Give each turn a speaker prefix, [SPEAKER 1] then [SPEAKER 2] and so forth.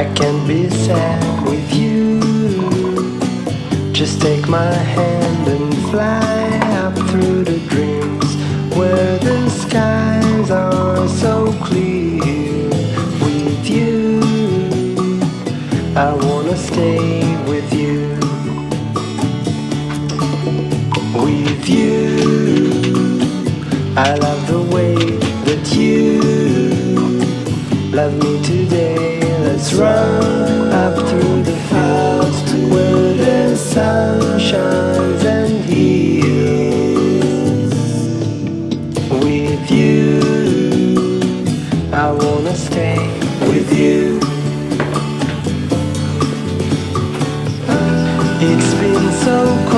[SPEAKER 1] I can be sad with you. Just take my hand and fly up through the dreams Where the skies are so clear With you. I wanna stay with you. With you. I love the way that you Love me today run up through the fields where the sun shines and heals. With you, I wanna stay with you. It's been so